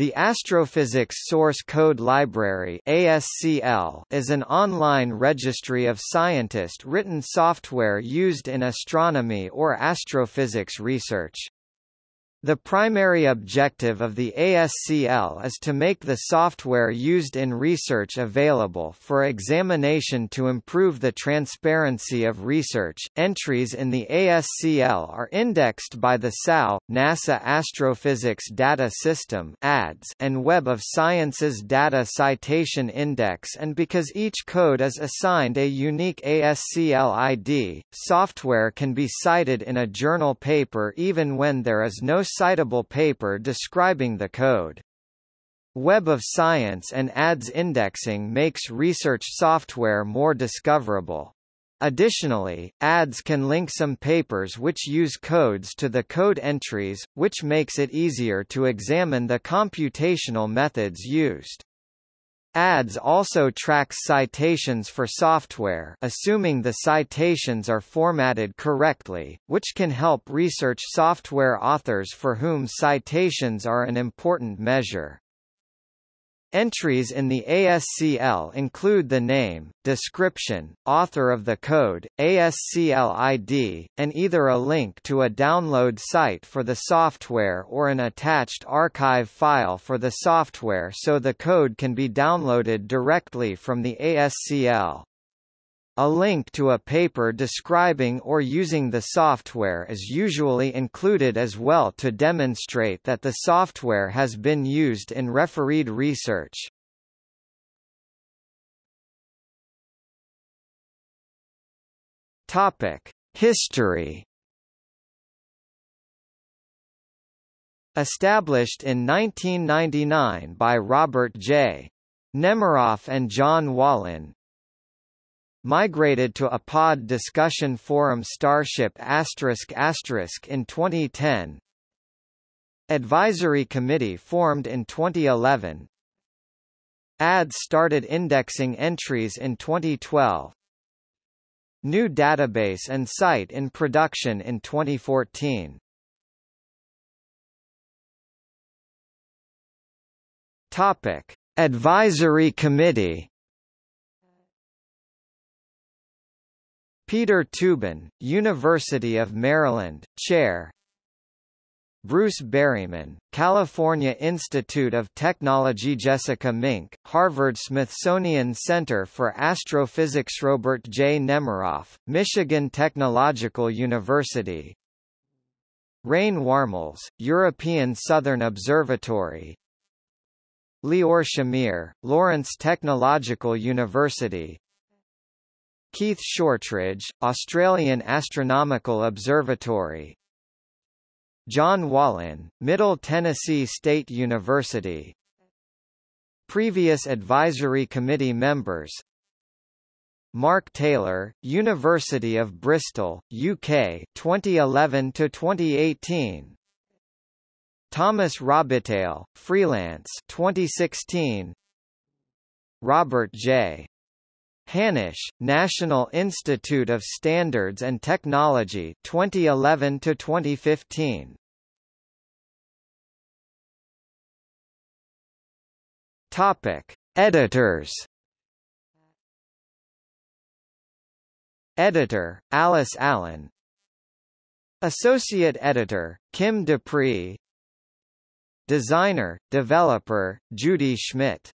The Astrophysics Source Code Library ASCL is an online registry of scientist-written software used in astronomy or astrophysics research. The primary objective of the ASCL is to make the software used in research available for examination to improve the transparency of research. Entries in the ASCL are indexed by the SAO, NASA Astrophysics Data System (ADS), and Web of Science's Data Citation Index, and because each code is assigned a unique ASCL ID, software can be cited in a journal paper even when there is no citable paper describing the code. Web of Science and ADS indexing makes research software more discoverable. Additionally, ADS can link some papers which use codes to the code entries, which makes it easier to examine the computational methods used. ADS also tracks citations for software assuming the citations are formatted correctly, which can help research software authors for whom citations are an important measure. Entries in the ASCL include the name, description, author of the code, ASCL ID, and either a link to a download site for the software or an attached archive file for the software so the code can be downloaded directly from the ASCL. A link to a paper describing or using the software is usually included as well to demonstrate that the software has been used in refereed research. Topic: History Established in 1999 by Robert J. Nemiroff and John Wallin, migrated to a pod discussion forum Starship in 2010 Advisory Committee formed in 2011 ADS started indexing entries in 2012 New database and site in production in 2014 Topic Advisory Committee Peter Teuben, University of Maryland, Chair. Bruce Berriman, California Institute of Technology Jessica Mink, Harvard-Smithsonian Center for Astrophysics Robert J. Nemiroff, Michigan Technological University. Rein Warmels, European Southern Observatory. Lior Shamir, Lawrence Technological University Keith Shortridge, Australian Astronomical Observatory. John Wallin, Middle Tennessee State University. Previous Advisory Committee members. Mark Taylor, University of Bristol, UK 2011 to 2018 Thomas Robitaille, freelance 2016 Robert J. Hanisch, National Institute of Standards and Technology 2011 to 2015 Topic. Editors Editor Alice Allen. Associate Editor Kim DuPrie. Designer Developer Judy Schmidt